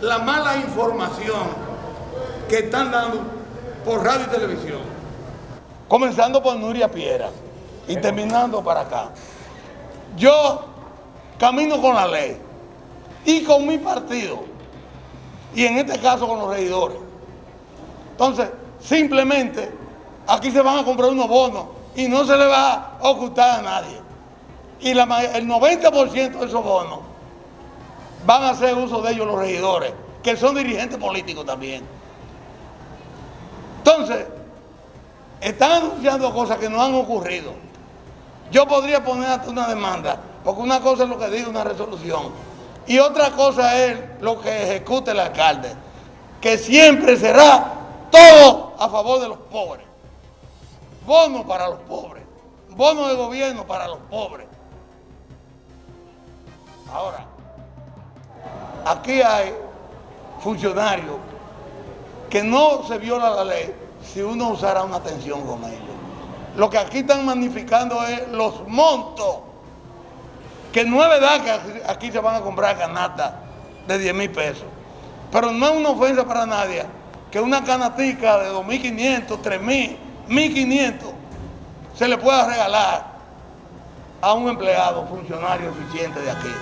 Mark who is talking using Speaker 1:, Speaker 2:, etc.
Speaker 1: la mala información que están dando por radio y televisión. Comenzando por Nuria Piera y terminando para acá. Yo camino con la ley y con mi partido y en este caso con los regidores. Entonces, simplemente aquí se van a comprar unos bonos y no se le va a ocultar a nadie. Y el 90% de esos bonos van a hacer uso de ellos los regidores, que son dirigentes políticos también. Entonces, están anunciando cosas que no han ocurrido. Yo podría poner hasta una demanda, porque una cosa es lo que diga una resolución y otra cosa es lo que ejecute el alcalde, que siempre será todo a favor de los pobres. Bono para los pobres, bono de gobierno para los pobres. Ahora, aquí hay funcionarios que no se viola la ley si uno usara una atención con ellos. Lo que aquí están magnificando es los montos, que no es verdad que aquí se van a comprar canastas de 10 mil pesos, pero no es una ofensa para nadie que una canatica de 2.500, 3.000, 1.500 se le pueda regalar a un empleado, funcionario eficiente de aquí.